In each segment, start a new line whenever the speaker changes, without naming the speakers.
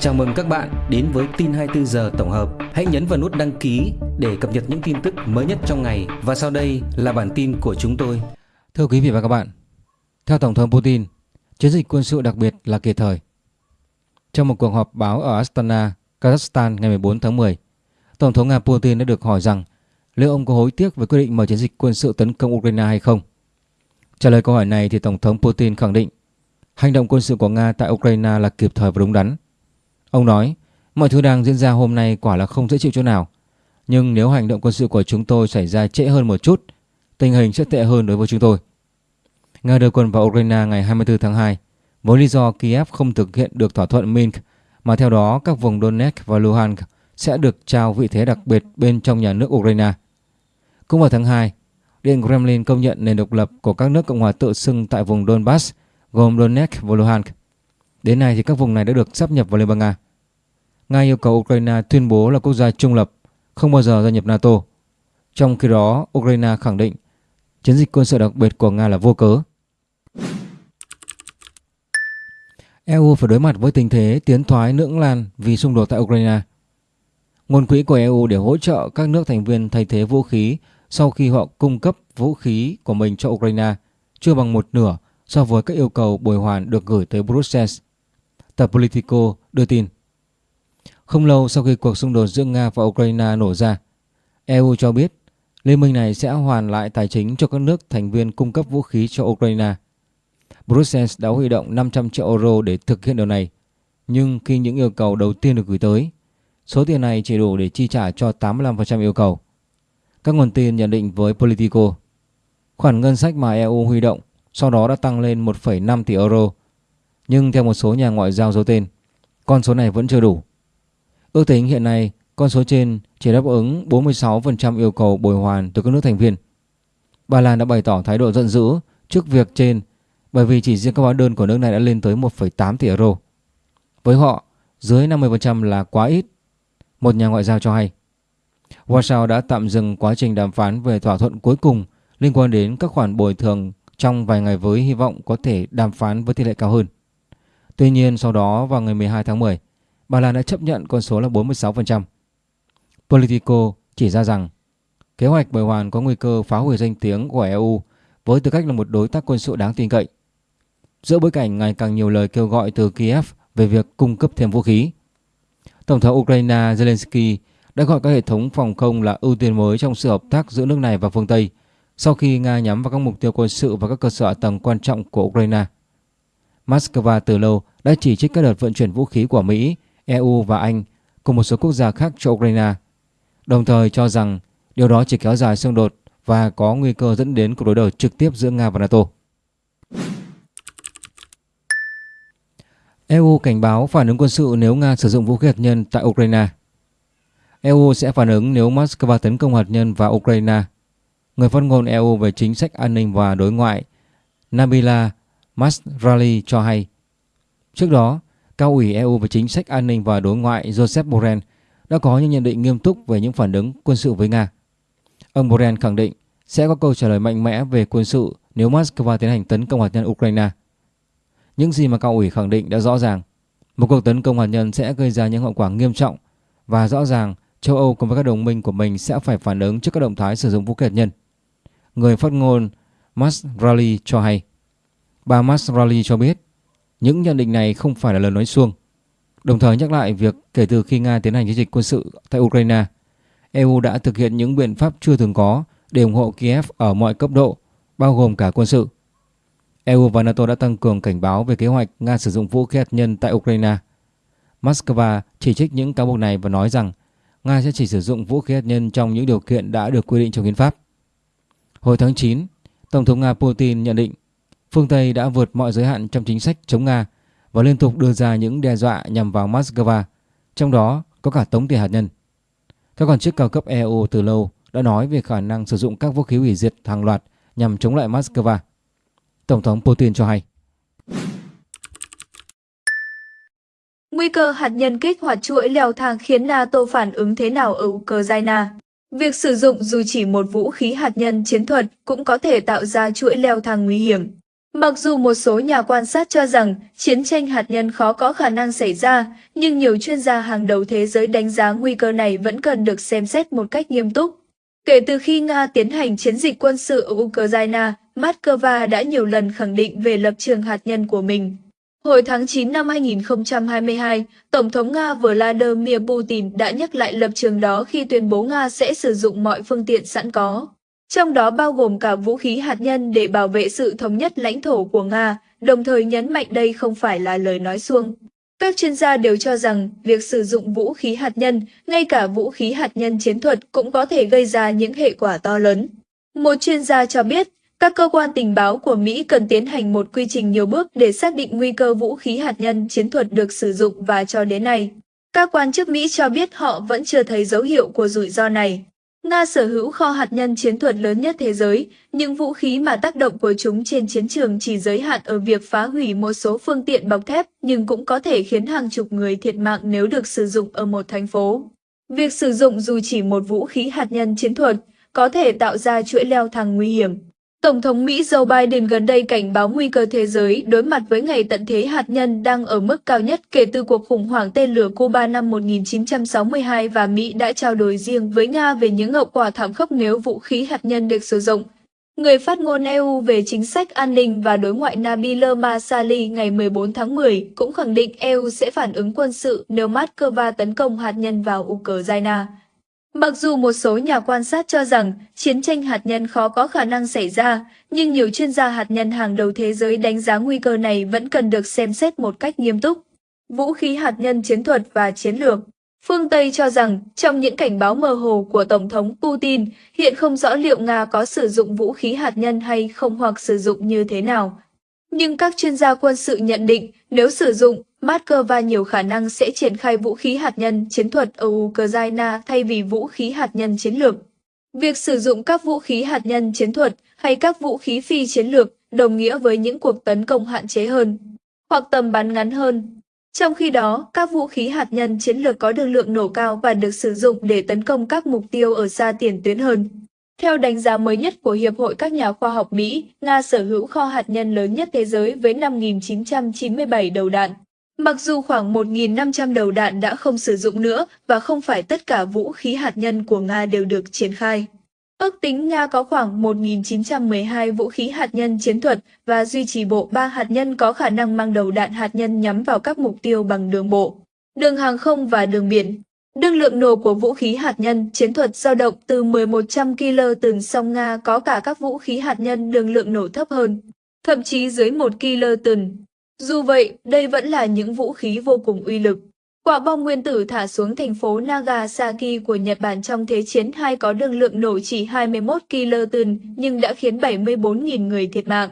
Chào mừng các bạn đến với tin 24 giờ tổng hợp. Hãy nhấn vào nút đăng ký để cập nhật những tin tức mới nhất trong ngày và sau đây là bản tin của chúng tôi.
Thưa quý vị và các bạn, theo Tổng thống Putin, chiến dịch quân sự đặc biệt là kịp thời. Trong một cuộc họp báo ở Astana, Kazakhstan ngày 14 tháng 10, Tổng thống Nga Putin đã được hỏi rằng liệu ông có hối tiếc về quyết định mở chiến dịch quân sự tấn công Ukraine hay không. Trả lời câu hỏi này thì Tổng thống Putin khẳng định hành động quân sự của Nga tại Ukraine là kịp thời và đúng đắn. Ông nói, mọi thứ đang diễn ra hôm nay quả là không dễ chịu chỗ nào. Nhưng nếu hành động quân sự của chúng tôi xảy ra trễ hơn một chút, tình hình sẽ tệ hơn đối với chúng tôi. Nga đưa quân vào Ukraine ngày 24 tháng 2 với lý do Kiev không thực hiện được thỏa thuận Minsk mà theo đó các vùng Donetsk và Luhansk sẽ được trao vị thế đặc biệt bên trong nhà nước Ukraine. Cũng vào tháng 2, Điện Kremlin công nhận nền độc lập của các nước Cộng hòa tự xưng tại vùng Donbass gồm Donetsk và Luhansk. Đến nay thì các vùng này đã được sắp nhập vào Liên bang Nga. Nga yêu cầu Ukraine tuyên bố là quốc gia trung lập, không bao giờ gia nhập NATO. Trong khi đó, Ukraine khẳng định chiến dịch quân sự đặc biệt của Nga là vô cớ. EU phải đối mặt với tình thế tiến thoái lưỡng lan vì xung đột tại Ukraine. Nguồn quỹ của EU để hỗ trợ các nước thành viên thay thế vũ khí sau khi họ cung cấp vũ khí của mình cho Ukraine chưa bằng một nửa so với các yêu cầu bồi hoàn được gửi tới Brussels. Tờ Politico đưa tin. Không lâu sau khi cuộc xung đột giữa Nga và Ukraine nổ ra, EU cho biết liên minh này sẽ hoàn lại tài chính cho các nước thành viên cung cấp vũ khí cho Ukraine. Brussels đã huy động 500 triệu euro để thực hiện điều này, nhưng khi những yêu cầu đầu tiên được gửi tới, số tiền này chỉ đủ để chi trả cho 85% yêu cầu. Các nguồn tin nhận định với Politico, khoản ngân sách mà EU huy động sau đó đã tăng lên 1,5 tỷ euro. Nhưng theo một số nhà ngoại giao giấu tên, con số này vẫn chưa đủ. Ước tính hiện nay con số trên chỉ đáp ứng 46% yêu cầu bồi hoàn từ các nước thành viên. Ba Lan đã bày tỏ thái độ giận dữ trước việc trên bởi vì chỉ riêng các hóa đơn của nước này đã lên tới 1,8 tỷ euro. Với họ, dưới 50% là quá ít, một nhà ngoại giao cho hay. Warsaw đã tạm dừng quá trình đàm phán về thỏa thuận cuối cùng liên quan đến các khoản bồi thường trong vài ngày với hy vọng có thể đàm phán với tỷ lệ cao hơn. Tuy nhiên sau đó vào ngày 12 tháng 10, Ba Lan đã chấp nhận con số là 46%. Politico chỉ ra rằng kế hoạch bồi hoàn có nguy cơ phá hủy danh tiếng của EU với tư cách là một đối tác quân sự đáng tin cậy. Giữa bối cảnh ngày càng nhiều lời kêu gọi từ Kiev về việc cung cấp thêm vũ khí, Tổng thống Ukraine Zelensky đã gọi các hệ thống phòng không là ưu tiên mới trong sự hợp tác giữa nước này và phương Tây sau khi Nga nhắm vào các mục tiêu quân sự và các cơ sở tầng quan trọng của Ukraine. Moscow từ lâu đã chỉ trích các đợt vận chuyển vũ khí của Mỹ, EU và Anh cùng một số quốc gia khác cho Ukraine, đồng thời cho rằng điều đó chỉ kéo dài xung đột và có nguy cơ dẫn đến cuộc đối đầu trực tiếp giữa Nga và NATO. EU cảnh báo phản ứng quân sự nếu Nga sử dụng vũ khí hạt nhân tại Ukraine. EU sẽ phản ứng nếu Moscow tấn công hạt nhân vào Ukraine. Người phát ngôn EU về chính sách an ninh và đối ngoại Nabila Masrali cho hay. Trước đó, Cao ủy EU về chính sách an ninh và đối ngoại Joseph Borrell đã có những nhận định nghiêm túc về những phản ứng quân sự với Nga. Ông Borrell khẳng định sẽ có câu trả lời mạnh mẽ về quân sự nếu Moscow tiến hành tấn công hạt nhân Ukraine. Những gì mà cao ủy khẳng định đã rõ ràng. Một cuộc tấn công hạt nhân sẽ gây ra những hậu quả nghiêm trọng và rõ ràng châu Âu cùng với các đồng minh của mình sẽ phải phản ứng trước các động thái sử dụng vũ khí hạt nhân. Người phát ngôn Masrali cho hay. Bà Masrali cho biết những nhận định này không phải là lời nói suông. Đồng thời nhắc lại việc kể từ khi Nga tiến hành chiến dịch quân sự tại Ukraine, EU đã thực hiện những biện pháp chưa từng có để ủng hộ Kiev ở mọi cấp độ, bao gồm cả quân sự. EU và NATO đã tăng cường cảnh báo về kế hoạch Nga sử dụng vũ khí hạt nhân tại Ukraine. Moscow chỉ trích những cáo buộc này và nói rằng Nga sẽ chỉ sử dụng vũ khí hạt nhân trong những điều kiện đã được quy định trong hiến pháp. Hồi tháng 9, Tổng thống Nga Putin nhận định phương Tây đã vượt mọi giới hạn trong chính sách chống Nga và liên tục đưa ra những đe dọa nhằm vào Moscow, trong đó có cả tống tiền hạt nhân. Các quan chức cao cấp EU từ lâu đã nói về khả năng sử dụng các vũ khí hủy diệt hàng loạt nhằm chống lại Moscow. Tổng thống Putin cho hay.
Nguy cơ hạt nhân kích hoạt chuỗi leo thang khiến NATO phản ứng thế nào ở Ukraine? Việc sử dụng dù chỉ một vũ khí hạt nhân chiến thuật cũng có thể tạo ra chuỗi leo thang nguy hiểm. Mặc dù một số nhà quan sát cho rằng chiến tranh hạt nhân khó có khả năng xảy ra, nhưng nhiều chuyên gia hàng đầu thế giới đánh giá nguy cơ này vẫn cần được xem xét một cách nghiêm túc. Kể từ khi Nga tiến hành chiến dịch quân sự ở Ukraine, Moscow đã nhiều lần khẳng định về lập trường hạt nhân của mình. Hồi tháng 9 năm 2022, Tổng thống Nga Vladimir Putin đã nhắc lại lập trường đó khi tuyên bố Nga sẽ sử dụng mọi phương tiện sẵn có, trong đó bao gồm cả vũ khí hạt nhân để bảo vệ sự thống nhất lãnh thổ của Nga, đồng thời nhấn mạnh đây không phải là lời nói suông. Các chuyên gia đều cho rằng việc sử dụng vũ khí hạt nhân, ngay cả vũ khí hạt nhân chiến thuật cũng có thể gây ra những hệ quả to lớn. Một chuyên gia cho biết, các cơ quan tình báo của Mỹ cần tiến hành một quy trình nhiều bước để xác định nguy cơ vũ khí hạt nhân chiến thuật được sử dụng và cho đến nay. Các quan chức Mỹ cho biết họ vẫn chưa thấy dấu hiệu của rủi ro này. Nga sở hữu kho hạt nhân chiến thuật lớn nhất thế giới, những vũ khí mà tác động của chúng trên chiến trường chỉ giới hạn ở việc phá hủy một số phương tiện bọc thép, nhưng cũng có thể khiến hàng chục người thiệt mạng nếu được sử dụng ở một thành phố. Việc sử dụng dù chỉ một vũ khí hạt nhân chiến thuật có thể tạo ra chuỗi leo thang nguy hiểm. Tổng thống Mỹ Joe Biden gần đây cảnh báo nguy cơ thế giới đối mặt với ngày tận thế hạt nhân đang ở mức cao nhất kể từ cuộc khủng hoảng tên lửa Cuba năm 1962 và Mỹ đã trao đổi riêng với Nga về những hậu quả thảm khốc nếu vũ khí hạt nhân được sử dụng. Người phát ngôn EU về chính sách an ninh và đối ngoại Nabil Masali ngày 14 tháng 10 cũng khẳng định EU sẽ phản ứng quân sự nếu Moscow tấn công hạt nhân vào Ukraine. Mặc dù một số nhà quan sát cho rằng chiến tranh hạt nhân khó có khả năng xảy ra, nhưng nhiều chuyên gia hạt nhân hàng đầu thế giới đánh giá nguy cơ này vẫn cần được xem xét một cách nghiêm túc. Vũ khí hạt nhân chiến thuật và chiến lược Phương Tây cho rằng, trong những cảnh báo mơ hồ của Tổng thống Putin, hiện không rõ liệu Nga có sử dụng vũ khí hạt nhân hay không hoặc sử dụng như thế nào. Nhưng các chuyên gia quân sự nhận định, nếu sử dụng, Moscow nhiều khả năng sẽ triển khai vũ khí hạt nhân chiến thuật ở Ukraine thay vì vũ khí hạt nhân chiến lược. Việc sử dụng các vũ khí hạt nhân chiến thuật hay các vũ khí phi chiến lược đồng nghĩa với những cuộc tấn công hạn chế hơn, hoặc tầm bắn ngắn hơn. Trong khi đó, các vũ khí hạt nhân chiến lược có được lượng nổ cao và được sử dụng để tấn công các mục tiêu ở xa tiền tuyến hơn. Theo đánh giá mới nhất của Hiệp hội các nhà khoa học Mỹ, Nga sở hữu kho hạt nhân lớn nhất thế giới với 5.997 đầu đạn. Mặc dù khoảng 1.500 đầu đạn đã không sử dụng nữa và không phải tất cả vũ khí hạt nhân của Nga đều được triển khai. Ước tính Nga có khoảng 1.912 vũ khí hạt nhân chiến thuật và duy trì bộ ba hạt nhân có khả năng mang đầu đạn hạt nhân nhắm vào các mục tiêu bằng đường bộ, đường hàng không và đường biển. Đương lượng nổ của vũ khí hạt nhân chiến thuật dao động từ 1100 kg từng song Nga có cả các vũ khí hạt nhân đường lượng nổ thấp hơn, thậm chí dưới 1 kg từng. Dù vậy, đây vẫn là những vũ khí vô cùng uy lực. Quả bom nguyên tử thả xuống thành phố Nagasaki của Nhật Bản trong Thế chiến II có đường lượng nổ chỉ 21 kiloton nhưng đã khiến 74.000 người thiệt mạng.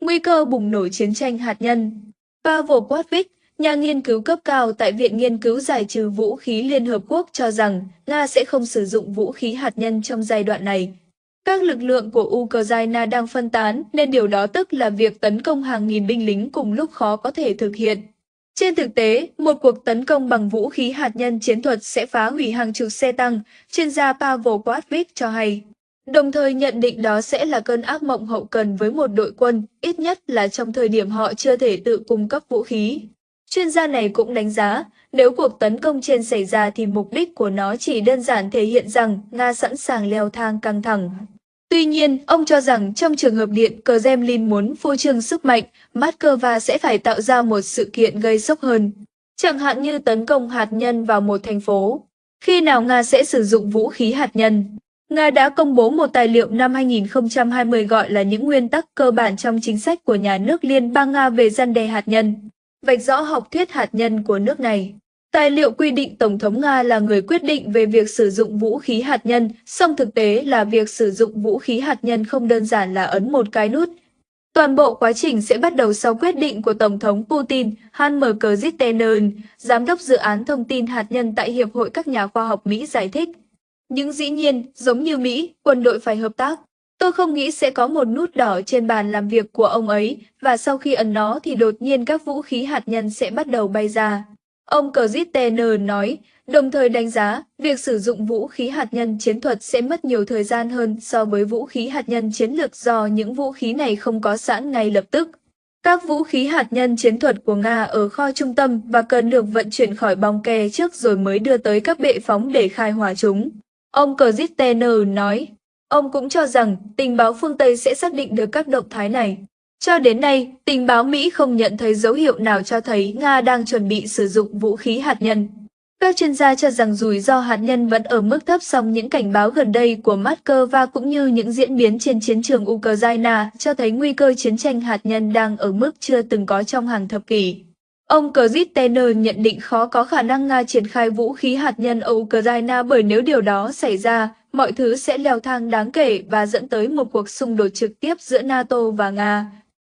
Nguy cơ bùng nổ chiến tranh hạt nhân Pavel Quatvik, nhà nghiên cứu cấp cao tại Viện Nghiên cứu Giải trừ Vũ khí Liên Hợp Quốc cho rằng Nga sẽ không sử dụng vũ khí hạt nhân trong giai đoạn này, các lực lượng của Ukraine đang phân tán, nên điều đó tức là việc tấn công hàng nghìn binh lính cùng lúc khó có thể thực hiện. Trên thực tế, một cuộc tấn công bằng vũ khí hạt nhân chiến thuật sẽ phá hủy hàng chục xe tăng, chuyên gia Pavel Quatvik cho hay. Đồng thời nhận định đó sẽ là cơn ác mộng hậu cần với một đội quân, ít nhất là trong thời điểm họ chưa thể tự cung cấp vũ khí. Chuyên gia này cũng đánh giá, nếu cuộc tấn công trên xảy ra thì mục đích của nó chỉ đơn giản thể hiện rằng Nga sẵn sàng leo thang căng thẳng. Tuy nhiên, ông cho rằng trong trường hợp Điện Kremlin muốn phô trương sức mạnh, Moscow sẽ phải tạo ra một sự kiện gây sốc hơn, chẳng hạn như tấn công hạt nhân vào một thành phố. Khi nào Nga sẽ sử dụng vũ khí hạt nhân? Nga đã công bố một tài liệu năm 2020 gọi là những nguyên tắc cơ bản trong chính sách của nhà nước Liên bang Nga về gian đề hạt nhân, vạch rõ học thuyết hạt nhân của nước này. Tài liệu quy định Tổng thống Nga là người quyết định về việc sử dụng vũ khí hạt nhân, song thực tế là việc sử dụng vũ khí hạt nhân không đơn giản là ấn một cái nút. Toàn bộ quá trình sẽ bắt đầu sau quyết định của Tổng thống Putin, Hanmer M. Giám đốc dự án thông tin hạt nhân tại Hiệp hội các nhà khoa học Mỹ giải thích. Nhưng dĩ nhiên, giống như Mỹ, quân đội phải hợp tác. Tôi không nghĩ sẽ có một nút đỏ trên bàn làm việc của ông ấy, và sau khi ấn nó thì đột nhiên các vũ khí hạt nhân sẽ bắt đầu bay ra. Ông Kristen nói, đồng thời đánh giá việc sử dụng vũ khí hạt nhân chiến thuật sẽ mất nhiều thời gian hơn so với vũ khí hạt nhân chiến lược do những vũ khí này không có sẵn ngay lập tức. Các vũ khí hạt nhân chiến thuật của Nga ở kho trung tâm và cần được vận chuyển khỏi bong ke trước rồi mới đưa tới các bệ phóng để khai hỏa chúng. Ông Kristen nói, ông cũng cho rằng tình báo phương Tây sẽ xác định được các động thái này. Cho đến nay, tình báo Mỹ không nhận thấy dấu hiệu nào cho thấy Nga đang chuẩn bị sử dụng vũ khí hạt nhân. Các chuyên gia cho rằng rủi ro hạt nhân vẫn ở mức thấp song những cảnh báo gần đây của Moscow cũng như những diễn biến trên chiến trường Ukraine cho thấy nguy cơ chiến tranh hạt nhân đang ở mức chưa từng có trong hàng thập kỷ. Ông Kristiner nhận định khó có khả năng Nga triển khai vũ khí hạt nhân ở Ukraine bởi nếu điều đó xảy ra, mọi thứ sẽ leo thang đáng kể và dẫn tới một cuộc xung đột trực tiếp giữa NATO và Nga.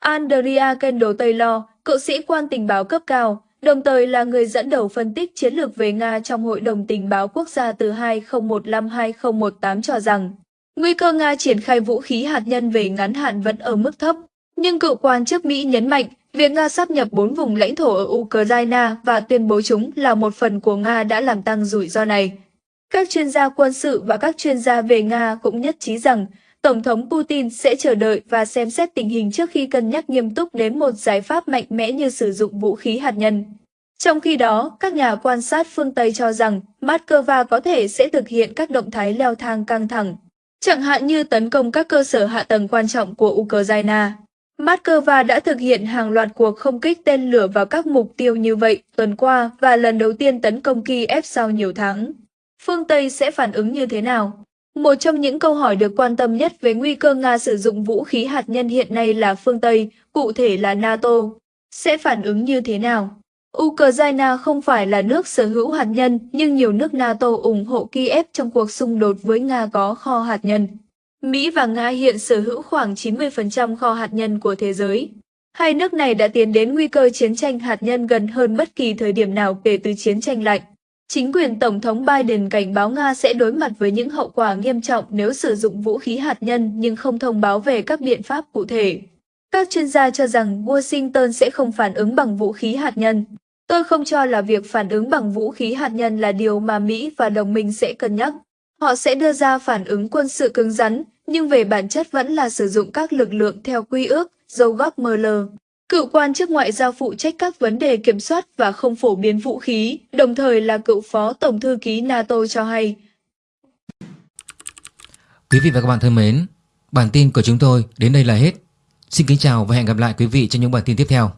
Andrea Kendall Taylor, cựu sĩ quan tình báo cấp cao, đồng thời là người dẫn đầu phân tích chiến lược về Nga trong Hội đồng Tình báo Quốc gia từ 2015-2018 cho rằng, nguy cơ Nga triển khai vũ khí hạt nhân về ngắn hạn vẫn ở mức thấp. Nhưng cựu quan chức Mỹ nhấn mạnh, việc Nga sắp nhập bốn vùng lãnh thổ ở Ukraine và tuyên bố chúng là một phần của Nga đã làm tăng rủi ro này. Các chuyên gia quân sự và các chuyên gia về Nga cũng nhất trí rằng Tổng thống Putin sẽ chờ đợi và xem xét tình hình trước khi cân nhắc nghiêm túc đến một giải pháp mạnh mẽ như sử dụng vũ khí hạt nhân. Trong khi đó, các nhà quan sát phương Tây cho rằng Moscow có thể sẽ thực hiện các động thái leo thang căng thẳng, chẳng hạn như tấn công các cơ sở hạ tầng quan trọng của Ukraine. Moscow đã thực hiện hàng loạt cuộc không kích tên lửa vào các mục tiêu như vậy tuần qua và lần đầu tiên tấn công Kiev sau nhiều tháng. Phương Tây sẽ phản ứng như thế nào? Một trong những câu hỏi được quan tâm nhất về nguy cơ Nga sử dụng vũ khí hạt nhân hiện nay là phương Tây, cụ thể là NATO. Sẽ phản ứng như thế nào? Ukraine không phải là nước sở hữu hạt nhân, nhưng nhiều nước NATO ủng hộ Kiev trong cuộc xung đột với Nga có kho hạt nhân. Mỹ và Nga hiện sở hữu khoảng 90% kho hạt nhân của thế giới. Hai nước này đã tiến đến nguy cơ chiến tranh hạt nhân gần hơn bất kỳ thời điểm nào kể từ chiến tranh lạnh. Chính quyền Tổng thống Biden cảnh báo Nga sẽ đối mặt với những hậu quả nghiêm trọng nếu sử dụng vũ khí hạt nhân nhưng không thông báo về các biện pháp cụ thể. Các chuyên gia cho rằng Washington sẽ không phản ứng bằng vũ khí hạt nhân. Tôi không cho là việc phản ứng bằng vũ khí hạt nhân là điều mà Mỹ và đồng minh sẽ cân nhắc. Họ sẽ đưa ra phản ứng quân sự cứng rắn, nhưng về bản chất vẫn là sử dụng các lực lượng theo quy ước, dấu góp ML. Cựu quan chức ngoại giao phụ trách các vấn đề kiểm soát và không phổ biến vũ khí, đồng thời là cựu phó tổng thư ký NATO cho hay.
Quý vị và các bạn thân mến, bản tin của chúng tôi đến đây là hết. Xin kính chào và hẹn gặp lại quý vị trong những bản tin tiếp theo.